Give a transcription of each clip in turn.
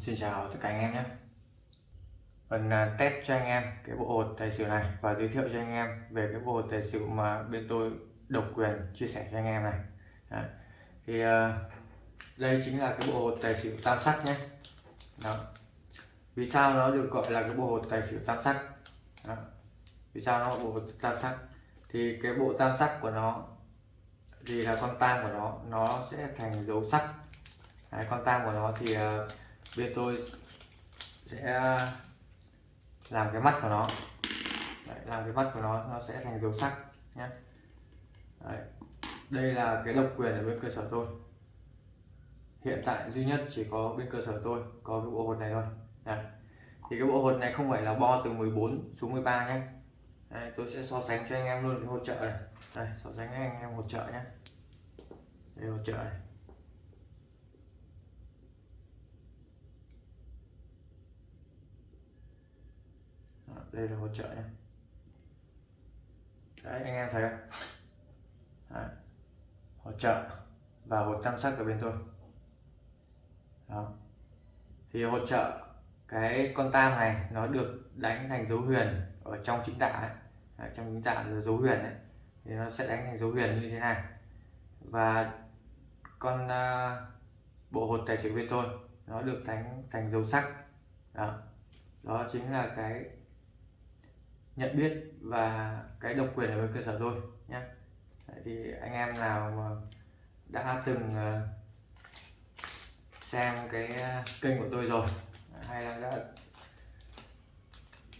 Xin chào tất cả anh em nhé Mình à, test cho anh em cái bộ hột tài xỉu này và giới thiệu cho anh em về cái bộ hột tài xỉu mà bên tôi độc quyền chia sẻ cho anh em này Đó. thì à, đây chính là cái bộ hột tài xỉu tam sắc nhé Đó. vì sao nó được gọi là cái bộ hột tài xỉu tam sắc Đó. vì sao nó bộ hột tam sắc thì cái bộ tam sắc của nó thì là con tam của nó nó sẽ thành dấu sắc Đấy, con tam của nó thì uh, bên tôi sẽ làm cái mắt của nó. Đấy, làm cái mắt của nó nó sẽ thành dấu sắc nhé Đấy. đây là cái độc quyền ở bên cơ sở tôi. Hiện tại duy nhất chỉ có bên cơ sở tôi có cái bộ hột này thôi. Đấy. thì cái bộ hột này không phải là bo từ 14 xuống 13 nhé Đây, tôi sẽ so sánh cho anh em luôn cái hỗ trợ này. Đây so sánh với anh em hỗ trợ nhé đây hỗ trợ này. Đây là hỗ trợ nha, đấy anh em thấy không đấy. hỗ trợ và hột tam sắc ở bên tôi đó thì hỗ trợ cái con tam này nó được đánh thành dấu huyền ở trong chính tả ấy. Đấy, trong chính tả là dấu huyền ấy. thì nó sẽ đánh thành dấu huyền như thế này và con uh, bộ hột tài xỉu bên tôi nó được đánh thành dấu sắc đó đó chính là cái nhận biết và cái độc quyền ở bên cơ sở tôi nhé thì anh em nào mà đã từng ờ, xem cái ờ, kênh của tôi rồi hay là đã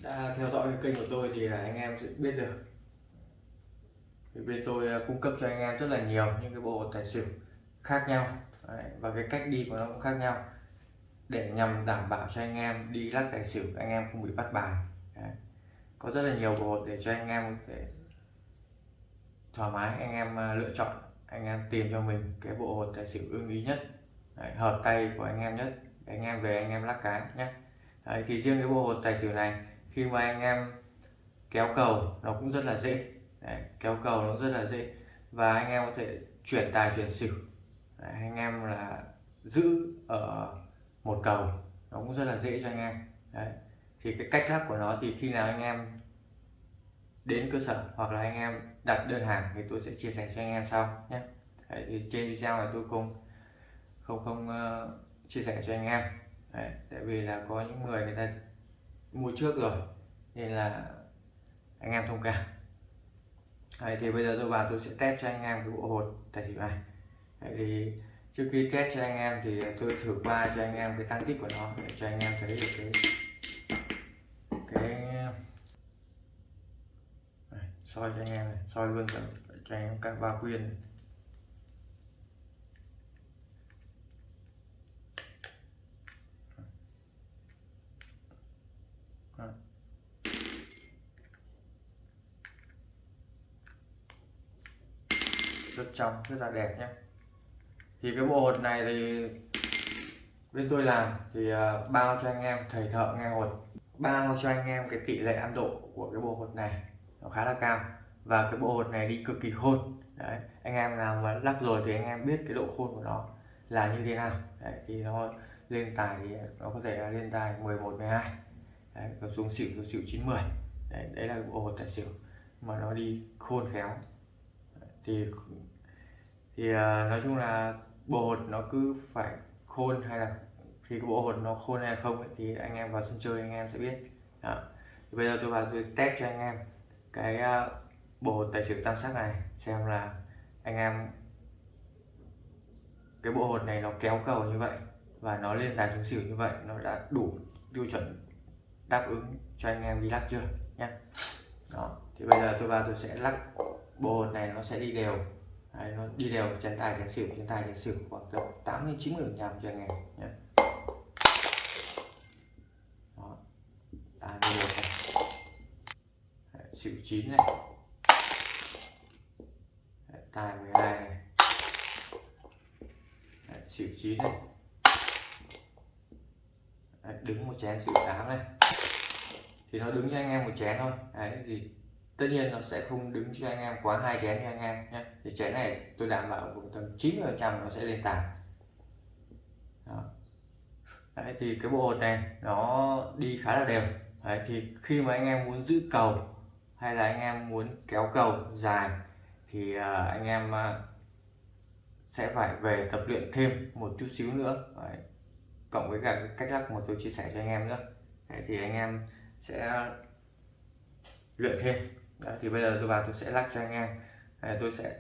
đã theo dõi cái kênh của tôi thì là anh em sẽ biết được. Thì bên tôi ờ, cung cấp cho anh em rất là nhiều những cái bộ tài xỉu khác nhau. Đấy, và cái cách đi của nó cũng khác nhau. Để nhằm đảm bảo cho anh em đi lắc tài xỉu anh em không bị bắt bài. Đấy có rất là nhiều bộ hột để cho anh em để thoải mái anh em à, lựa chọn anh em tìm cho mình cái bộ hột tài xỉu ưng ý nhất. Đấy, hợp tay của anh em nhất để anh em về anh em lắc cái nhé Đấy, thì riêng cái bộ hột tài xỉu này khi mà anh em kéo cầu nó cũng rất là dễ. Đấy, kéo cầu nó rất là dễ. Và anh em có thể chuyển tài chuyển xỉu. Đấy, anh em là giữ ở một cầu nó cũng rất là dễ cho anh em. Đấy thì cái cách lắp của nó thì khi nào anh em đến cơ sở hoặc là anh em đặt đơn hàng thì tôi sẽ chia sẻ cho anh em sau nhé. Đấy, thì trên video này tôi không không không uh, chia sẻ cho anh em. Đấy, tại vì là có những người người ta mua trước rồi nên là anh em thông cảm. Đấy, thì bây giờ tôi vào tôi sẽ test cho anh em cái bộ hột tài xỉu này. Đấy, thì trước khi test cho anh em thì tôi thử qua cho anh em cái tăng tích của nó để cho anh em thấy được cái soi cho anh em này soi luôn cho, cho anh em các ba quyên này. rất trong rất là đẹp nhé. Thì cái bộ hột này thì bên tôi làm thì à, bao cho anh em thầy thợ nghe hột. Bao cho anh em cái tỷ lệ ăn độ của cái bộ hột này nó khá là cao. Và cái bộ hột này đi cực kỳ khôn. Đấy anh em nào mà lắc rồi thì anh em biết cái độ khôn của nó là như thế nào. Đấy, thì nó lên tài thì nó có thể là lên tài 11 12 đấy, nó xuống xỉu xuống xỉu 90 đấy, đấy là bộ hột tài xỉu mà nó đi khôn khéo. Thì thì uh, nói chung là bộ hột nó cứ phải khôn hay là khi cái bộ hột nó khôn hay không ấy, thì anh em vào sân chơi anh em sẽ biết. Đó. Thì bây giờ tôi vào tôi test cho anh em cái ờ, bộ tài xỉu tam sắc này xem là anh em cái bộ hột này nó kéo cầu như vậy và nó lên tài xuống xỉu như vậy nó đã đủ tiêu chuẩn đáp ứng cho anh em đi lắc chưa nhé đó thì bây giờ tôi vào tôi sẽ lắc bộ hột này nó sẽ đi đều. Đấy, nó đi đều chén tài chén xỉu chén tài chén xỉu khoảng tầm tám đến 90 phần trăm cho anh em nhé đó tài 11 này Đấy, xỉu 9 này. Đấy, tài 12 này. Đấy, xỉu 9 này. Đấy, đứng một chén xỉu 8 này. Thì nó đứng cho anh em một chén thôi. Đấy, thì tất nhiên nó sẽ không đứng cho anh em quá hai chén cho anh em nhé. Thì chén này tôi đảm bảo tầm 90 phần trăm nó sẽ lên tài đấy thì cái bộ hột này nó đi khá là đều. Đấy thì khi mà anh em muốn giữ cầu hay là anh em muốn kéo cầu dài thì à, anh em à, sẽ phải về tập luyện thêm một chút xíu nữa. Đấy. cộng với cả cách lắc mà tôi chia sẻ cho anh em nữa. Đấy, thì anh em sẽ luyện thêm. Đấy, thì bây giờ tôi vào tôi sẽ lắc cho anh em. Đấy, tôi sẽ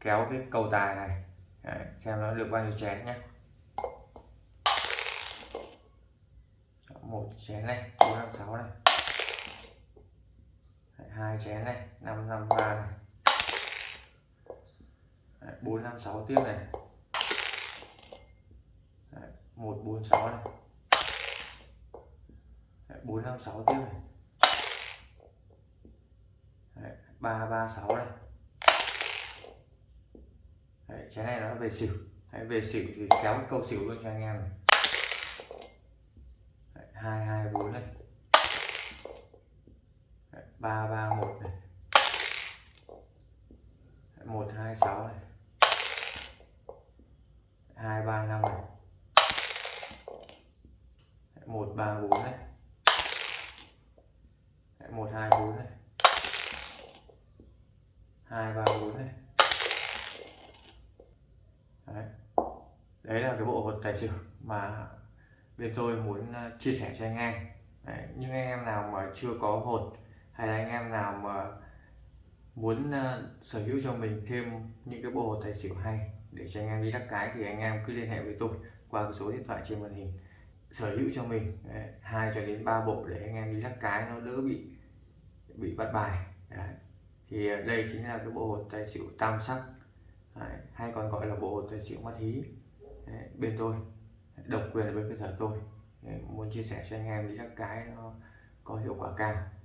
kéo cái cầu tài này. Đấy, xem nó được bao nhiêu chén nhé. Một chén này bốn năm sáu này hai chén này năm năm ba này. Bốn năm sáu tiếp này. Một bốn sáu này. Bốn năm sáu tiếp này. Ba ba sáu này. Đấy, chén này nó về xỉu. Đấy, về xỉu thì kéo câu xỉu luôn cho anh em này. Hai hai bốn này ba ba một này. Một, hai, sáu này. Hai, ba, năm này. Một, ba, bốn này. Một, hai, bốn này. Hai, ba, bốn này. Đấy. đấy là cái bộ hột tài xỉu mà bên tôi muốn à, chia sẻ cho anh em. Đấy. những anh em nào mà chưa có hột hay là anh em nào mà muốn uh, sở hữu cho mình thêm những cái bộ hột tài xỉu hay để cho anh em đi đắc cái thì anh em cứ liên hệ với tôi qua cái số điện thoại trên màn hình sở hữu cho mình ờ, hai cho đến ba bộ để anh em đi đắc cái nó đỡ bị bị bắt bài Đấy. thì ờ, đây chính là cái bộ hột tài xỉu tam sắc Đấy. hay còn gọi là bộ hột tài xỉu mắt hí Đấy. bên tôi độc quyền ở bên cơ sở tôi Đấy. muốn chia sẻ cho anh em đi đắc cái nó có hiệu quả cao